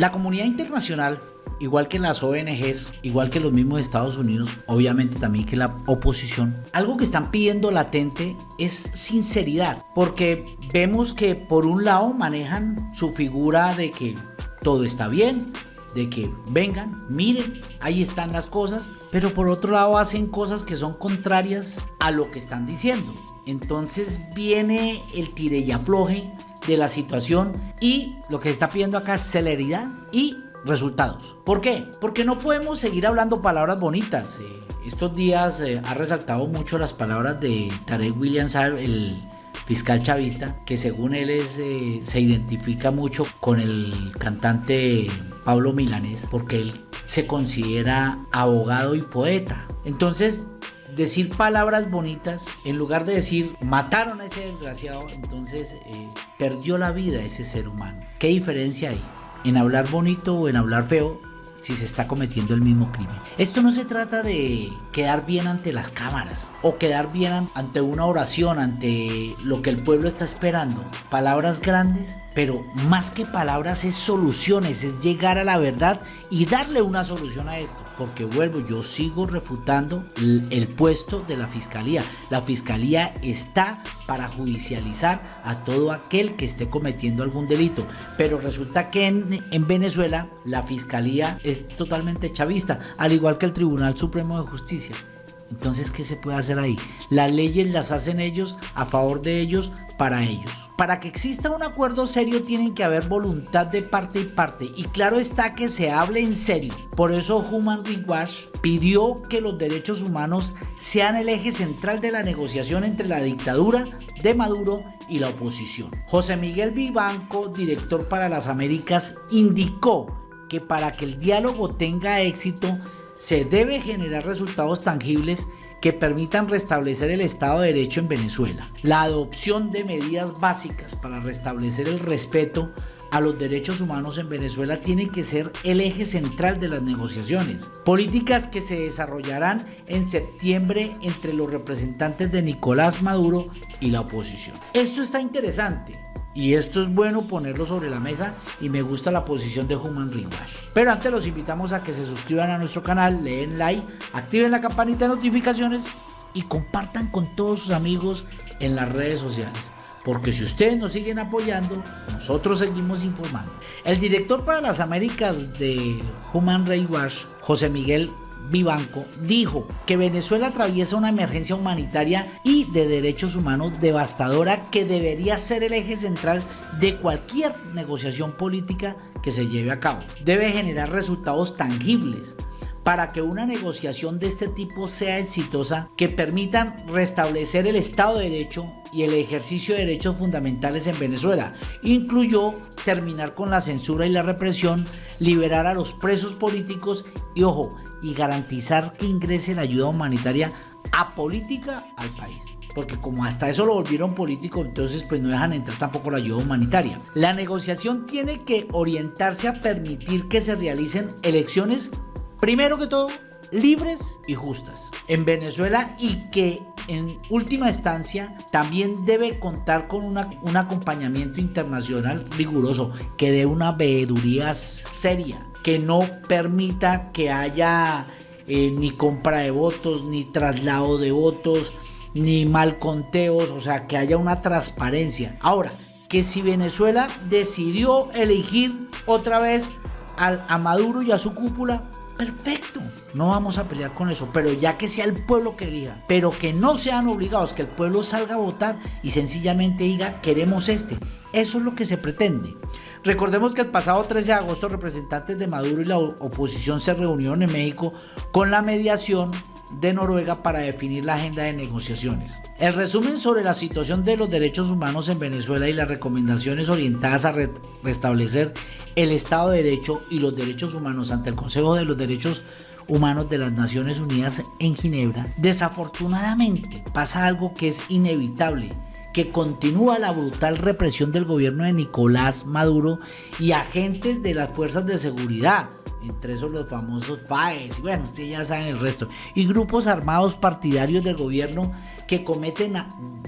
La comunidad internacional igual que las ONGs, igual que los mismos Estados Unidos, obviamente también que la oposición, algo que están pidiendo latente es sinceridad, porque vemos que por un lado manejan su figura de que todo está bien, de que vengan, miren, ahí están las cosas, pero por otro lado hacen cosas que son contrarias a lo que están diciendo. Entonces viene el tire y afloje de la situación y lo que está pidiendo acá es celeridad y resultados. ¿Por qué? Porque no podemos seguir hablando palabras bonitas. Eh, estos días eh, ha resaltado mucho las palabras de Tarek Williams, el fiscal chavista, que según él eh, se identifica mucho con el cantante Pablo Milanés, porque él se considera abogado y poeta. Entonces, decir palabras bonitas, en lugar de decir mataron a ese desgraciado, entonces eh, perdió la vida ese ser humano. ¿Qué diferencia hay en hablar bonito o en hablar feo? si se está cometiendo el mismo crimen. Esto no se trata de quedar bien ante las cámaras o quedar bien ante una oración, ante lo que el pueblo está esperando. Palabras grandes, pero más que palabras es soluciones, es llegar a la verdad y darle una solución a esto. Porque vuelvo, yo sigo refutando el, puesto de la fiscalía. La fiscalía está para judicializar a todo aquel que esté cometiendo algún delito. Pero resulta que en, en Venezuela la fiscalía es totalmente chavista, al igual que el Tribunal Supremo de Justicia. Entonces, ¿qué se puede hacer ahí? Las leyes las hacen ellos a favor de ellos, para ellos. Para que exista un acuerdo serio tienen que haber voluntad de parte y parte y claro está que se hable en serio. Por eso Human Rights pidió que los derechos humanos sean el eje central de la negociación entre la dictadura de Maduro y la oposición. José Miguel Vivanco, director para las Américas, indicó que para que el diálogo tenga éxito se debe generar resultados tangibles que permitan restablecer el Estado de Derecho en Venezuela. La adopción de medidas básicas para restablecer el respeto a los derechos humanos en Venezuela tiene que ser el eje central de las negociaciones. Políticas que se desarrollarán en septiembre entre los representantes de Nicolás Maduro y la oposición. Esto está interesante y esto es bueno ponerlo sobre la mesa y me gusta la posición de Human Rights Pero antes los invitamos a que se suscriban a nuestro canal, le den like, activen la campanita de notificaciones y compartan con todos sus amigos en las redes sociales. Porque si ustedes nos siguen apoyando, nosotros seguimos informando. El director para las Américas de Human Watch, José Miguel Vivanco, dijo que Venezuela atraviesa una emergencia humanitaria y de derechos humanos devastadora que debería ser el eje central de cualquier negociación política que se lleve a cabo. Debe generar resultados tangibles para que una negociación de este tipo sea exitosa que permitan restablecer el Estado de Derecho y el ejercicio de derechos fundamentales en Venezuela. Incluyó terminar con la censura y la represión, liberar a los presos políticos y, ojo, y garantizar que ingrese la ayuda humanitaria a política al país. Porque como hasta eso lo volvieron político, entonces pues no dejan entrar tampoco la ayuda humanitaria. La negociación tiene que orientarse a permitir que se realicen elecciones, primero que todo, libres y justas en Venezuela y que en última instancia también debe contar con un acompañamiento internacional riguroso que dé una veeduría seria que no permita que haya eh, ni compra de votos, ni traslado de votos, ni mal conteos, o sea, que haya una transparencia. Ahora, que si Venezuela decidió elegir otra vez al, a Maduro y a su cúpula, perfecto, no vamos a pelear con eso, pero ya que sea el pueblo que elija, pero que no sean obligados, que el pueblo salga a votar y sencillamente diga, queremos este. Eso es lo que se pretende. Recordemos que el pasado 13 de agosto representantes de Maduro y la oposición se reunieron en México con la mediación de Noruega para definir la agenda de negociaciones. El resumen sobre la situación de los derechos humanos en Venezuela y las recomendaciones orientadas a restablecer el Estado de Derecho y los derechos humanos ante el Consejo de los Derechos Humanos de las Naciones Unidas en Ginebra, desafortunadamente pasa algo que es inevitable que continúa la brutal represión del gobierno de Nicolás Maduro y agentes de las fuerzas de seguridad, entre esos los famosos FAES, y bueno, ustedes ya saben el resto, y grupos armados partidarios del gobierno que cometen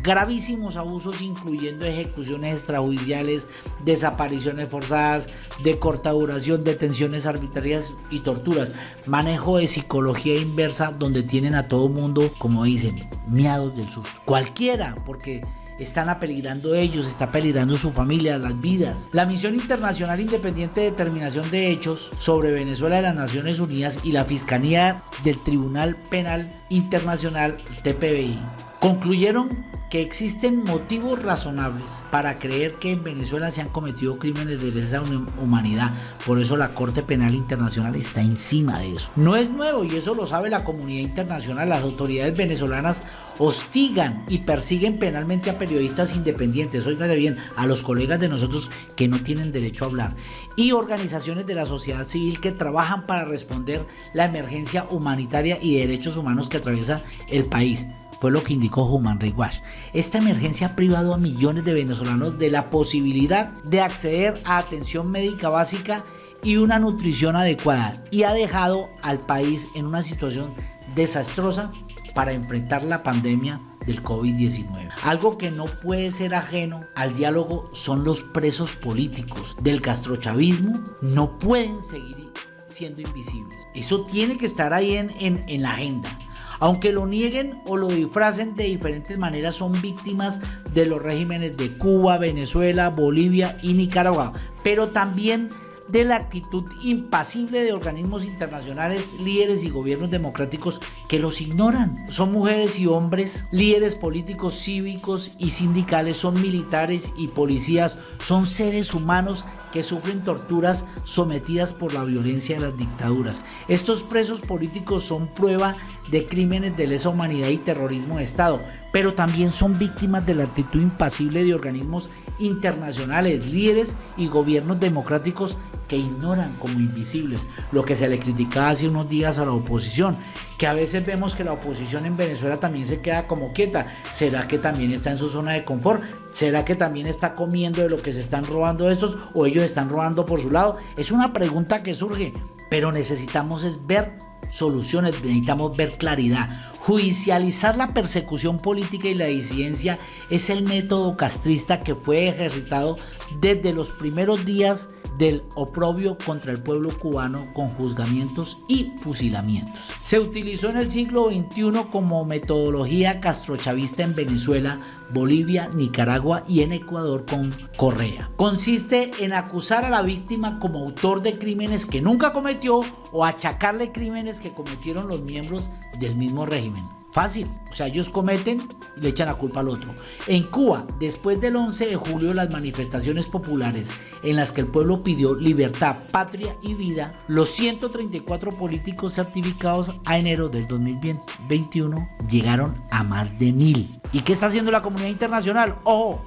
gravísimos abusos, incluyendo ejecuciones extrajudiciales, desapariciones forzadas, de corta duración, detenciones arbitrarias y torturas, manejo de psicología inversa, donde tienen a todo mundo, como dicen, miados del susto. Cualquiera, porque están apeligrando ellos, está peligrando su familia, las vidas. La Misión Internacional Independiente de Determinación de Hechos sobre Venezuela de las Naciones Unidas y la Fiscalía del Tribunal Penal Internacional TPBI concluyeron que existen motivos razonables para creer que en Venezuela se han cometido crímenes de lesa humanidad. Por eso la Corte Penal Internacional está encima de eso. No es nuevo y eso lo sabe la comunidad internacional. Las autoridades venezolanas hostigan y persiguen penalmente a periodistas independientes, oígase bien, a los colegas de nosotros que no tienen derecho a hablar, y organizaciones de la sociedad civil que trabajan para responder la emergencia humanitaria y derechos humanos que atraviesa el país fue lo que indicó Human Rights. Esta emergencia ha privado a millones de venezolanos de la posibilidad de acceder a atención médica básica y una nutrición adecuada y ha dejado al país en una situación desastrosa para enfrentar la pandemia del COVID-19. Algo que no puede ser ajeno al diálogo son los presos políticos del castrochavismo. No pueden seguir siendo invisibles. Eso tiene que estar ahí en la agenda. Aunque lo nieguen o lo disfracen de diferentes maneras, son víctimas de los regímenes de Cuba, Venezuela, Bolivia y Nicaragua, pero también de la actitud impasible de organismos internacionales, líderes y gobiernos democráticos que los ignoran. Son mujeres y hombres, líderes políticos, cívicos y sindicales, son militares y policías, son seres humanos que sufren torturas sometidas por la violencia de las dictaduras. Estos presos políticos son prueba de crímenes de lesa humanidad y terrorismo de Estado, pero también son víctimas de la actitud impasible de organismos internacionales, líderes y gobiernos democráticos que ignoran como invisibles lo que se le criticaba hace unos días a la oposición, que a veces vemos que la oposición en Venezuela también se queda como quieta. ¿Será que también está en su zona de confort? ¿Será que también está comiendo de lo que se están robando estos o ellos están robando por su lado? Es una pregunta que surge, pero necesitamos es ver soluciones, necesitamos ver claridad. Judicializar la persecución política y la disidencia es el método castrista que fue ejercitado desde los primeros días del oprobio contra el pueblo cubano con juzgamientos y fusilamientos. Se utilizó en el siglo XXI como metodología castrochavista en Venezuela, Bolivia, Nicaragua y en Ecuador con Correa. Consiste en acusar a la víctima como autor de crímenes que nunca cometió o achacarle crímenes que cometieron los miembros del mismo régimen. Fácil, o sea, ellos cometen y le echan la culpa al otro. En Cuba, después del 11 de julio, las manifestaciones populares en las que el pueblo pidió libertad, patria y vida, los 134 políticos certificados a enero del 2021 llegaron a más de mil. ¿Y qué está haciendo la comunidad internacional? Ojo,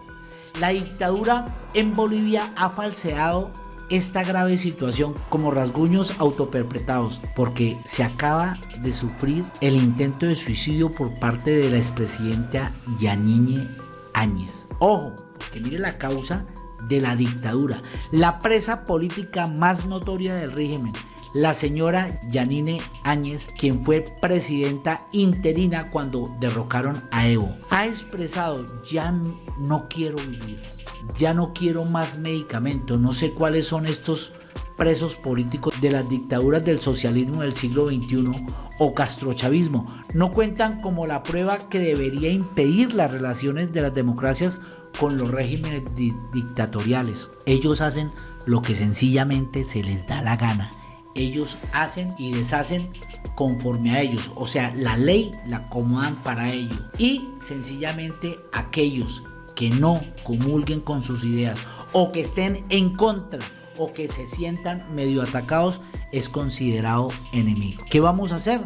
la dictadura en Bolivia ha falseado esta grave situación como rasguños autoperpetrados porque se acaba de sufrir el intento de suicidio por parte de la expresidenta Yanine Áñez. Ojo, que mire la causa de la dictadura, la presa política más notoria del régimen, la señora Yanine Áñez, quien fue presidenta interina cuando derrocaron a Evo, ha expresado ya no quiero vivir ya no quiero más medicamentos, no sé cuáles son estos presos políticos de las dictaduras del socialismo del siglo XXI o castrochavismo. No cuentan como la prueba que debería impedir las relaciones de las democracias con los regímenes dictatoriales. Ellos hacen lo que sencillamente se les da la gana. Ellos hacen y deshacen conforme a ellos. O sea, la ley la acomodan para ello. Y sencillamente aquellos que no comulguen con sus ideas o que estén en contra o que se sientan medio atacados es considerado enemigo. ¿Qué vamos a hacer?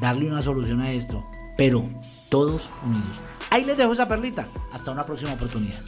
Darle una solución a esto, pero todos unidos. Ahí les dejo esa perlita. Hasta una próxima oportunidad.